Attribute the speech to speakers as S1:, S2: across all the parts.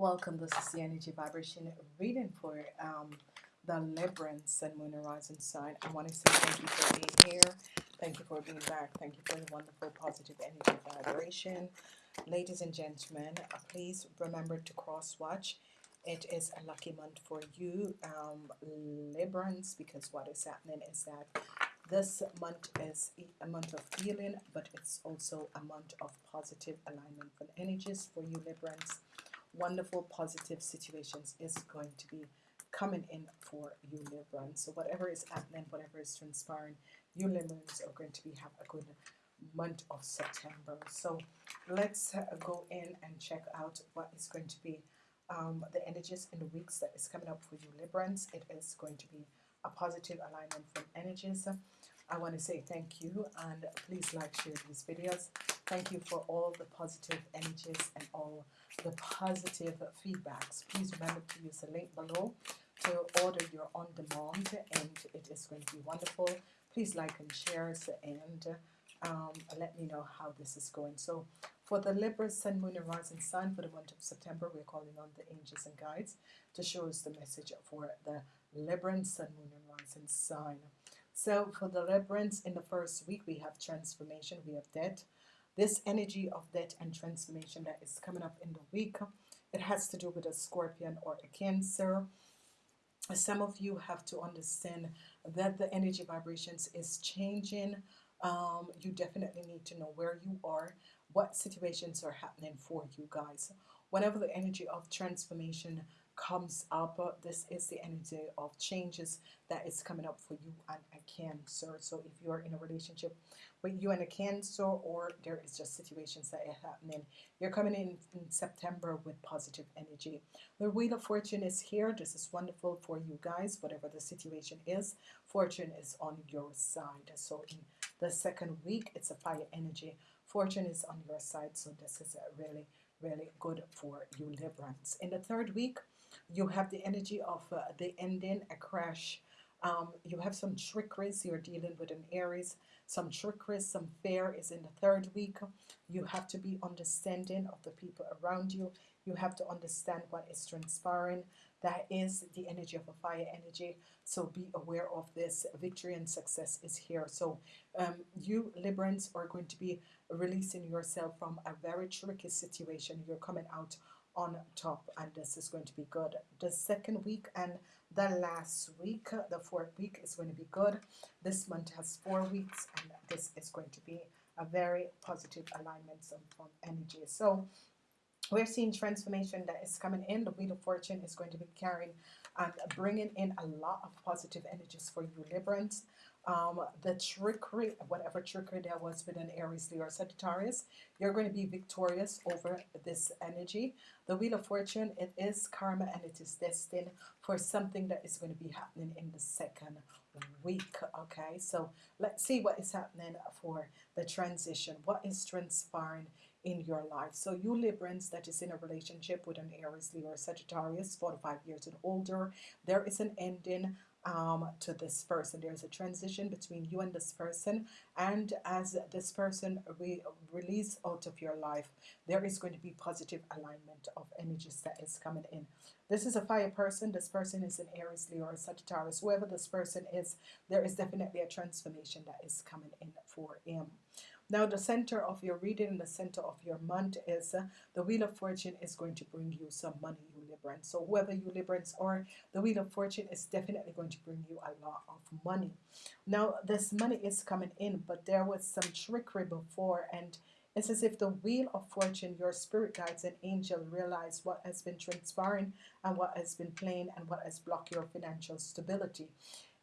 S1: Welcome, this is the energy vibration reading for um, the Libran Sun, Moon, and Rising sign. I want to say thank you for being here. Thank you for being back. Thank you for the wonderful positive energy vibration. Ladies and gentlemen, uh, please remember to cross watch. It is a lucky month for you, um, Librans, because what is happening is that this month is a month of healing, but it's also a month of positive alignment for energies for you, Librans wonderful positive situations is going to be coming in for you Librans so whatever is happening whatever is transpiring you Librans are going to be have a good month of September. So let's uh, go in and check out what is going to be um, the energies in the weeks that is coming up for you Librans it is going to be a positive alignment from energies I want to say thank you and please like share these videos. Thank you for all the positive energies and all the positive feedbacks. Please remember to use the link below to order your on-demand and it is going to be wonderful. Please like and share and um, let me know how this is going. So for the Libra Sun Moon and Rising Sun for the month of September we're calling on the angels and guides to show us the message for the Libra Sun Moon and Rising Sign so for the Librans in the first week we have transformation we have death this energy of death and transformation that is coming up in the week it has to do with a scorpion or a cancer. Some of you have to understand that the energy vibrations is changing. Um, you definitely need to know where you are what situations are happening for you guys. Whenever the energy of transformation comes up uh, this is the energy of changes that is coming up for you and a cancer. So if you are in a relationship with you and a cancer or there is just situations that are happening you're coming in in September with positive energy. The wheel of fortune is here. This is wonderful for you guys whatever the situation is fortune is on your side. So in the second week it's a fire energy. Fortune is on your side. So this is really really good for you Librans in the third week you have the energy of uh, the ending a crash. Um, you have some trickeries you're dealing with an Aries. Some trickeries some fear is in the third week. You have to be understanding of the people around you. You have to understand what is transpiring. That is the energy of a fire energy. So be aware of this. Victory and success is here. So um, you Librans are going to be releasing yourself from a very tricky situation. You're coming out on top and this is going to be good. The second week and the last week the fourth week is going to be good. This month has four weeks and this is going to be a very positive alignment from energy. So we're seeing transformation that is coming in. The wheel of fortune is going to be carrying and bringing in a lot of positive energies for you Librans um, the trickery, whatever trickery there was with an Aries, Leo, or Sagittarius, you're going to be victorious over this energy. The Wheel of Fortune, it is karma and it is destined for something that is going to be happening in the second week. Okay, so let's see what is happening for the transition. What is transpiring in your life? So you Librans that is in a relationship with an Aries, Leo, or Sagittarius, 45 years and older, there is an ending um, to this person. There's a transition between you and this person and as this person re release out of your life there is going to be positive alignment of energies that is coming in. This is a fire person. This person is an Aries Leo or Sagittarius. Whoever this person is there is definitely a transformation that is coming in for him now the center of your reading the center of your month is uh, the Wheel of Fortune is going to bring you some money you Librans so whoever you Librans are the Wheel of Fortune is definitely going to bring you a lot of money. Now this money is coming in but there was some trickery before and it's as if the wheel of fortune your spirit guides and angel realize what has been transpiring and what has been playing and what has blocked your financial stability.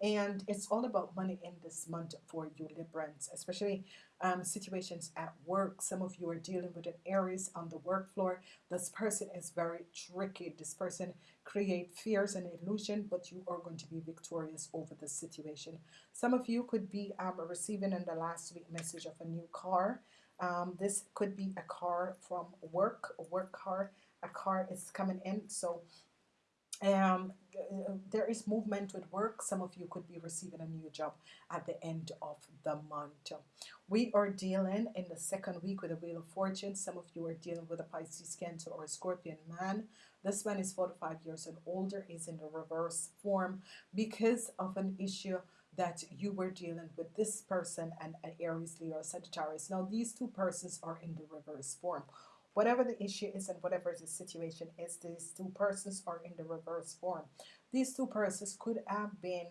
S1: And it's all about money in this month for you Librans especially um, situations at work. Some of you are dealing with an Aries on the work floor. This person is very tricky. This person create fears and illusion but you are going to be victorious over the situation. Some of you could be um, receiving in the last week message of a new car. Um, this could be a car from work a work car. A car is coming in so um, there is movement with work. Some of you could be receiving a new job at the end of the month. We are dealing in the second week with the wheel of fortune. Some of you are dealing with a Pisces cancer or a scorpion man. This man is 45 years and older is in the reverse form because of an issue that you were dealing with this person and an Aries Leo Sagittarius. Now these two persons are in the reverse form whatever the issue is and whatever the situation is these two persons are in the reverse form. These two persons could have been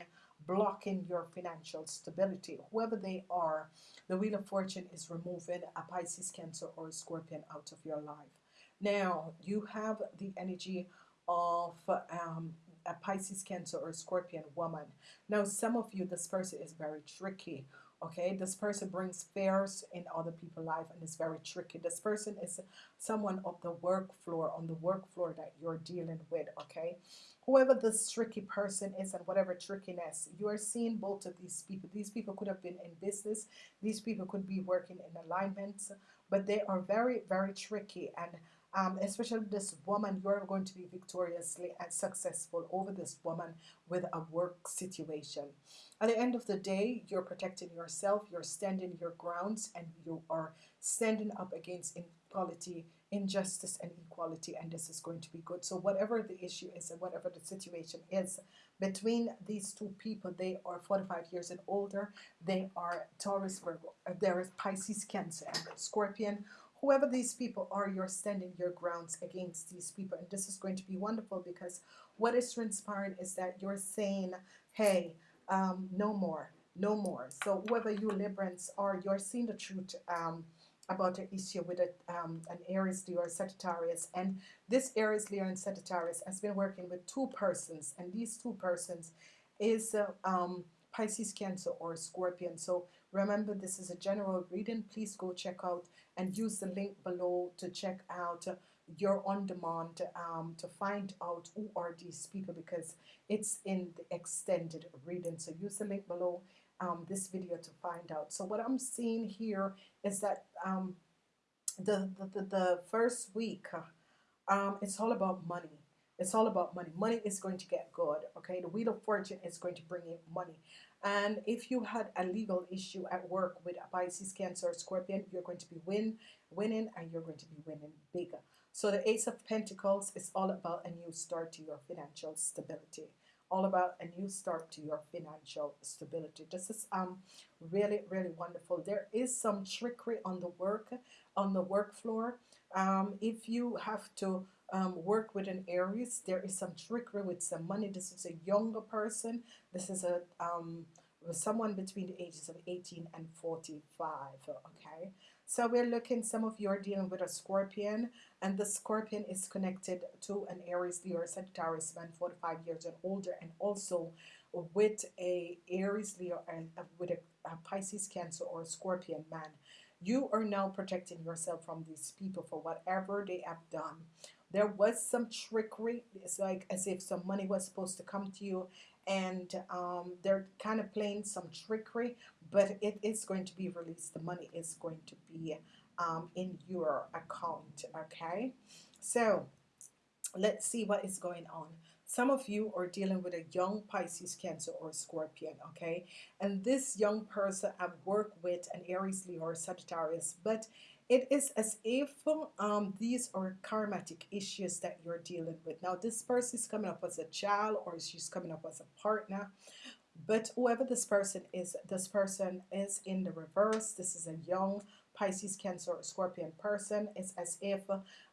S1: blocking your financial stability. Whoever they are the wheel of fortune is removing a Pisces cancer or a scorpion out of your life. Now you have the energy of um, a Pisces cancer or a scorpion woman. Now some of you this person is very tricky okay? This person brings fears in other people's life and is very tricky. This person is someone of the work floor on the work floor that you're dealing with okay? Whoever this tricky person is and whatever trickiness you are seeing both of these people. These people could have been in business. These people could be working in alignments but they are very very tricky. And um, especially this woman you're going to be victoriously and successful over this woman with a work situation. At the end of the day you're protecting yourself you're standing your grounds and you are standing up against inequality injustice and equality and this is going to be good. So whatever the issue is and whatever the situation is between these two people they are 45 years and older. They are Taurus Virgo uh, there is Pisces Cancer and Scorpion whoever these people are you're standing your grounds against these people. And this is going to be wonderful because what is transpiring is that you're saying hey um, no more no more. So whoever you Librans are you're seeing the truth um, about an issue with a, um, an Aries Leo or Sagittarius. And this Aries Leo and Sagittarius has been working with two persons. And these two persons is uh, um, Pisces Cancer or Scorpion. So remember this is a general reading. Please go check out and use the link below to check out uh, your on demand um, to find out who are these people because it's in the extended reading. So use the link below um, this video to find out. So what I'm seeing here is that um, the, the, the first week um, it's all about money it's all about money. Money is going to get good okay? The wheel of fortune is going to bring in money. And if you had a legal issue at work with a Pisces Cancer Scorpion you're going to be win winning and you're going to be winning bigger. So the Ace of Pentacles is all about a new start to your financial stability. All about a new start to your financial stability. This is um really really wonderful. There is some trickery on the work on the work floor. Um, if you have to um, work with an Aries there is some trickery with some money. This is a younger person. This is a um, someone between the ages of 18 and 45 okay? So we're looking some of you are dealing with a scorpion and the scorpion is connected to an Aries Leo or Sagittarius man 45 years and older and also with a Aries Leo and uh, with a, a Pisces Cancer or Scorpion man. You are now protecting yourself from these people for whatever they have done there was some trickery it's like as if some money was supposed to come to you and um, they're kind of playing some trickery but it is going to be released. The money is going to be um, in your account okay? So let's see what is going on. Some of you are dealing with a young Pisces Cancer or Scorpion okay? And this young person I've worked with an Aries Leo or Sagittarius but it is as if um, these are karmatic issues that you're dealing with. Now this person is coming up as a child or she's coming up as a partner but whoever this person is this person is in the reverse. This is a young Pisces Cancer or Scorpion person. It's as if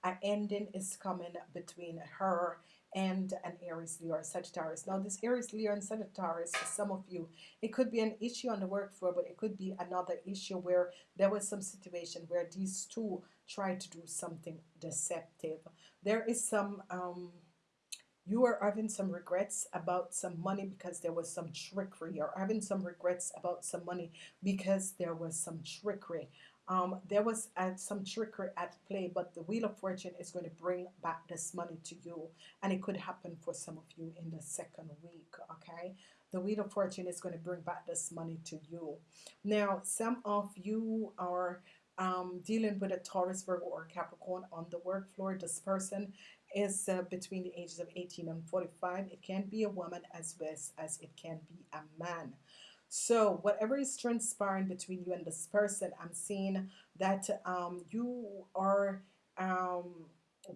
S1: an ending is coming between her and an Aries Leo or Sagittarius. Now this Aries Leo and Sagittarius for some of you it could be an issue on the work floor but it could be another issue where there was some situation where these two tried to do something deceptive. There is some um, you are having some regrets about some money because there was some trickery. Or having some regrets about some money because there was some trickery um, there was uh, some trickery at play but the wheel of fortune is going to bring back this money to you and it could happen for some of you in the second week okay? The wheel of fortune is going to bring back this money to you. Now some of you are um, dealing with a Taurus Virgo or Capricorn on the work floor. This person is uh, between the ages of 18 and 45 it can be a woman as well as it can be a man so whatever is transpiring between you and this person I'm seeing that um, you are um,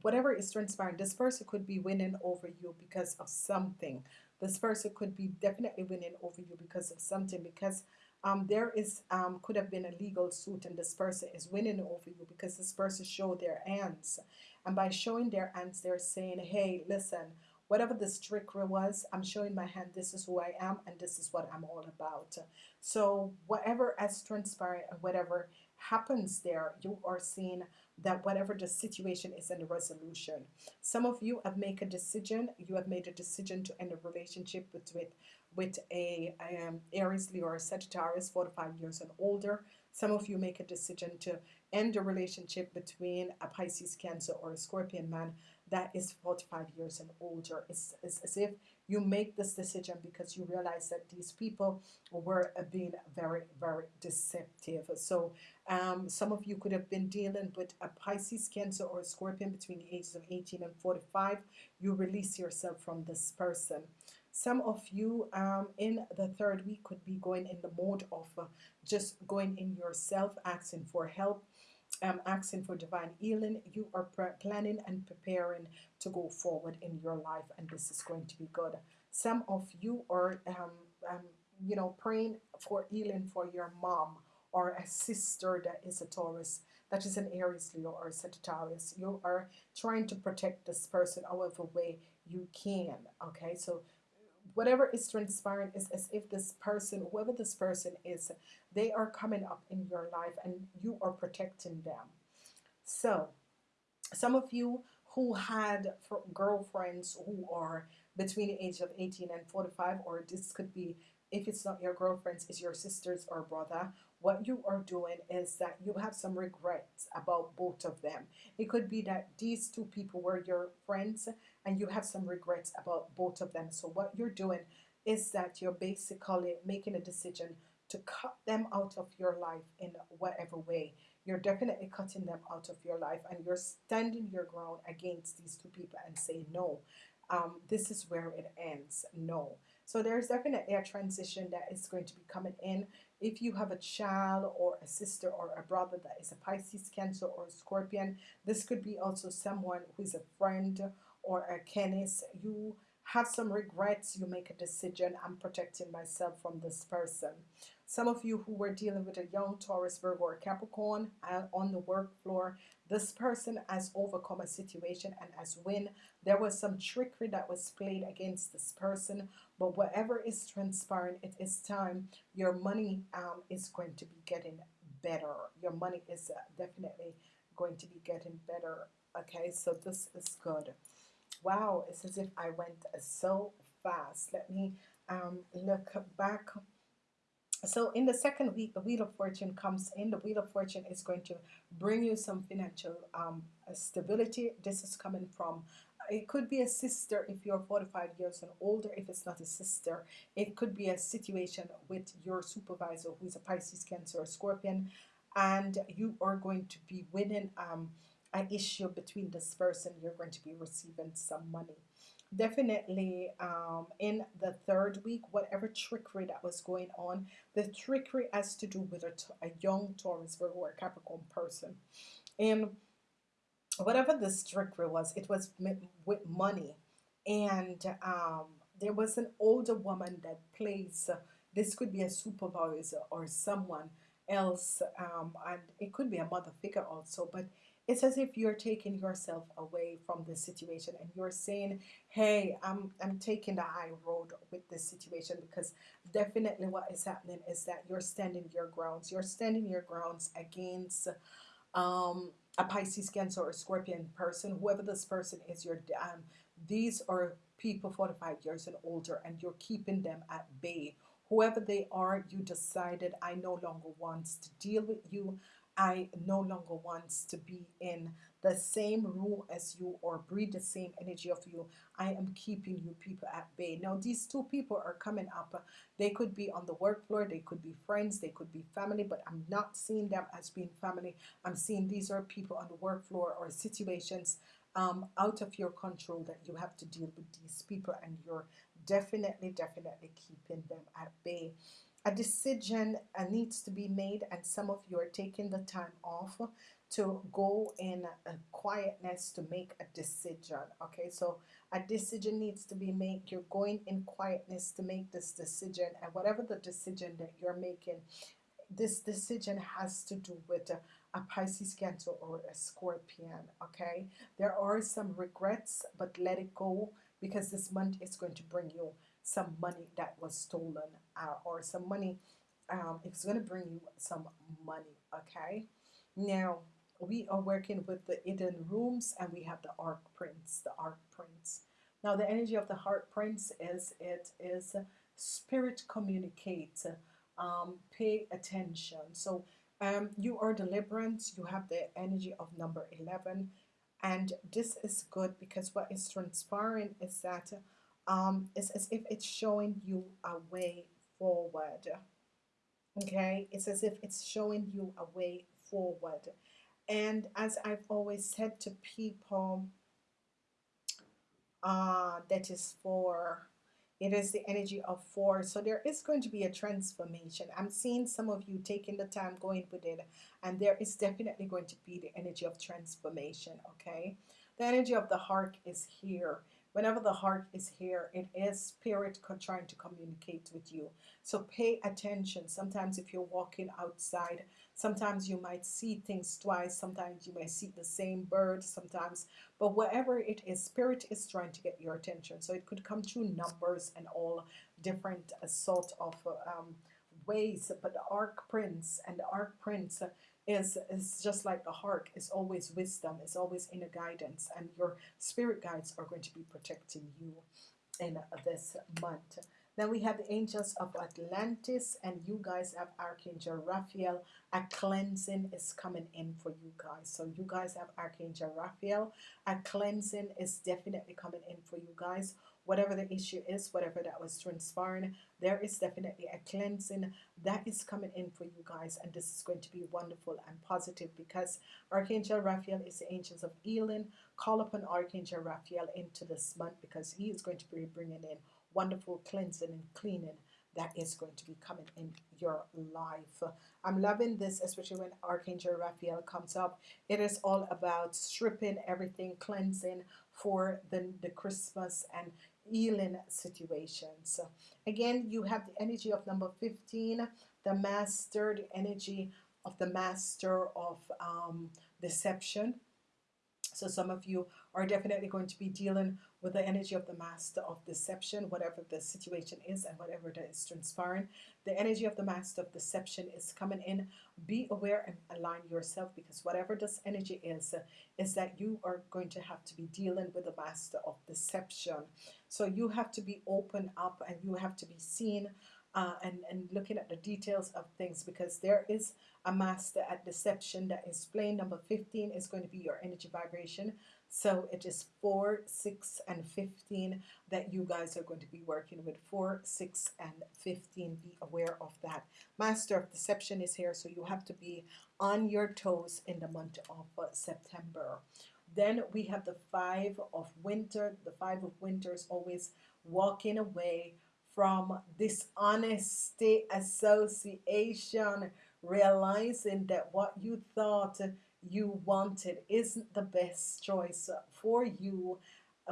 S1: whatever is transpiring, this person could be winning over you because of something. This person could be definitely winning over you because of something. Because um, there is um, could have been a legal suit, and this person is winning over you because this person showed their hands, and by showing their hands, they're saying, "Hey, listen." Whatever this trickery was, I'm showing my hand. This is who I am, and this is what I'm all about. So, whatever has transpired, whatever happens there, you are seeing that whatever the situation is in the resolution. Some of you have made a decision, you have made a decision to end a relationship with with, with a um, Aries, Leo, or Sagittarius, 45 years and older. Some of you make a decision to end a relationship between a Pisces, Cancer, or a Scorpion man that is 45 years and older. It's, it's as if you make this decision because you realize that these people were being very, very deceptive. So um, some of you could have been dealing with a Pisces, Cancer, or a Scorpion between the ages of 18 and 45. You release yourself from this person. Some of you um, in the third week could be going in the mode of uh, just going in yourself, asking for help um, asking for divine healing, you are planning and preparing to go forward in your life, and this is going to be good. Some of you are, um, um, you know, praying for healing for your mom or a sister that is a Taurus, that is an Aries, Leo, or Sagittarius. You are trying to protect this person however way you can. Okay, so whatever is transpiring is as if this person, whoever this person is, they are coming up in your life and you are protecting them. So, some of you who had girlfriends who are between the age of 18 and 45, or this could be, if it's not your girlfriends, is your sisters or brother, what you are doing is that you have some regrets about both of them. It could be that these two people were your friends and you have some regrets about both of them. So what you're doing is that you're basically making a decision to cut them out of your life in whatever way. You're definitely cutting them out of your life and you're standing your ground against these two people and say no. Um, this is where it ends. No. So there's definitely a transition that is going to be coming in. If you have a child or a sister or a brother that is a Pisces, Cancer, or a Scorpion, this could be also someone who is a friend or a Kenneth. You have some regrets, you make a decision, I'm protecting myself from this person. Some of you who were dealing with a young Taurus, Virgo, or Capricorn uh, on the work floor, this person has overcome a situation and has win. There was some trickery that was played against this person, but whatever is transpiring, it is time. Your money um, is going to be getting better. Your money is uh, definitely going to be getting better. Okay, so this is good. Wow, it's as if I went so fast. Let me um, look back so in the second week, the Wheel of Fortune comes in. The Wheel of Fortune is going to bring you some financial um, stability. This is coming from, it could be a sister if you're 45 years and older. If it's not a sister, it could be a situation with your supervisor who is a Pisces, Cancer, or Scorpion. And you are going to be winning um, an issue between this person. You're going to be receiving some money definitely um, in the third week, whatever trickery that was going on, the trickery has to do with a, a young Taurus, Virgo, or Capricorn person. And whatever this trickery was, it was with money. And um, there was an older woman that plays, uh, this could be a supervisor or someone else, um, and it could be a mother figure also, but it's as if you're taking yourself away from the situation and you're saying hey I'm, I'm taking the high road with this situation because definitely what is happening is that you're standing your grounds. You're standing your grounds against um, a Pisces Cancer or Scorpion person whoever this person is you're um, these are people 45 years and older and you're keeping them at bay. Whoever they are you decided I no longer wants to deal with you I no longer wants to be in the same room as you or breathe the same energy of you. I am keeping you people at bay. Now, these two people are coming up. They could be on the work floor, they could be friends, they could be family, but I'm not seeing them as being family. I'm seeing these are people on the work floor or situations um, out of your control that you have to deal with these people, and you're definitely, definitely keeping them at bay. A decision uh, needs to be made and some of you are taking the time off to go in uh, quietness to make a decision okay? So a decision needs to be made. You're going in quietness to make this decision and whatever the decision that you're making this decision has to do with a, a Pisces Cancer or a Scorpion okay? There are some regrets but let it go because this month is going to bring you some money that was stolen uh, or some money um, it's going to bring you some money okay? Now we are working with the hidden rooms and we have the arc prince the arc prince. Now the energy of the heart prince is it is spirit communicate um, pay attention. So um, you are deliverance you have the energy of number 11 and this is good because what is transpiring is that um, it's as if it's showing you a way forward okay? It's as if it's showing you a way forward. And as I've always said to people uh, that is for it is the energy of four. So there is going to be a transformation. I'm seeing some of you taking the time going with it and there is definitely going to be the energy of transformation okay? The energy of the heart is here whenever the heart is here it is spirit trying to communicate with you. So pay attention. Sometimes if you're walking outside sometimes you might see things twice sometimes you may see the same bird sometimes but whatever it is spirit is trying to get your attention. So it could come through numbers and all different uh, sort of um, ways but the arc prince and the arc prince is is just like the heart is always wisdom is always inner guidance and your spirit guides are going to be protecting you in this month. Then we have the angels of Atlantis and you guys have Archangel Raphael. A cleansing is coming in for you guys. So you guys have Archangel Raphael. A cleansing is definitely coming in for you guys whatever the issue is whatever that was transpiring there is definitely a cleansing that is coming in for you guys and this is going to be wonderful and positive because Archangel Raphael is the angels of healing. Call upon Archangel Raphael into this month because he is going to be bringing in wonderful cleansing and cleaning that is going to be coming in your life. I'm loving this especially when Archangel Raphael comes up. It is all about stripping everything cleansing for the, the Christmas and healing situations again you have the energy of number 15 the master the energy of the master of um, deception. So some of you are definitely going to be dealing with the energy of the master of deception whatever the situation is and whatever that is transpiring. The energy of the master of deception is coming in. Be aware and align yourself because whatever this energy is is that you are going to have to be dealing with the master of deception. So you have to be open up and you have to be seen uh, and, and looking at the details of things because there is a master at deception that is playing. Number 15 is going to be your energy vibration so it is 4 6 and 15 that you guys are going to be working with. 4 6 and 15 be aware of that. Master of deception is here so you have to be on your toes in the month of uh, September. Then we have the five of winter the five of winter is always walking away from dishonesty association realizing that what you thought you wanted isn't the best choice for you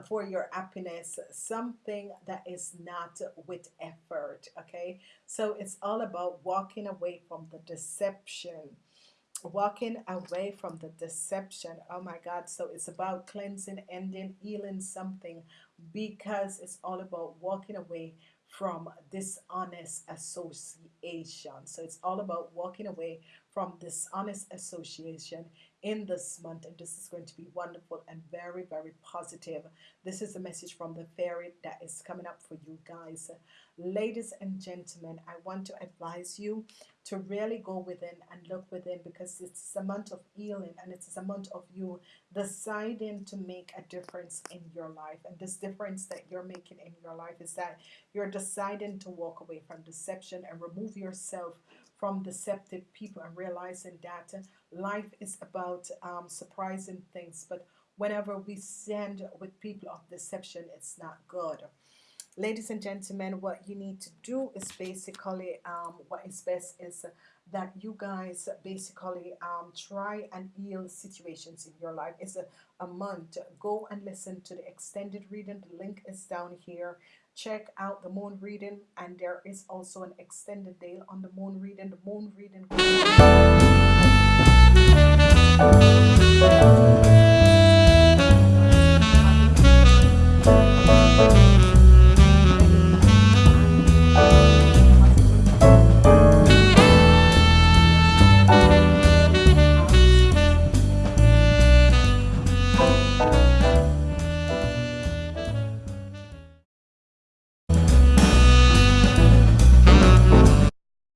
S1: for your happiness something that is not with effort okay? So it's all about walking away from the deception walking away from the deception. Oh my god so it's about cleansing ending healing something because it's all about walking away from dishonest association. So it's all about walking away from dishonest association in this month and this is going to be wonderful and very very positive. This is a message from the fairy that is coming up for you guys. Ladies and gentlemen I want to advise you to really go within and look within because it's a month of healing and it's a month of you deciding to make a difference in your life. And this difference that you're making in your life is that you're deciding to walk away from deception and remove yourself from deceptive people and realizing that life is about um, surprising things. But whenever we send with people of deception it's not good. Ladies and gentlemen what you need to do is basically um, what is best is that you guys basically um, try and heal situations in your life. It's a, a month. Go and listen to the extended reading. The link is down here check out the moon reading and there is also an extended day on the moon reading. The moon reading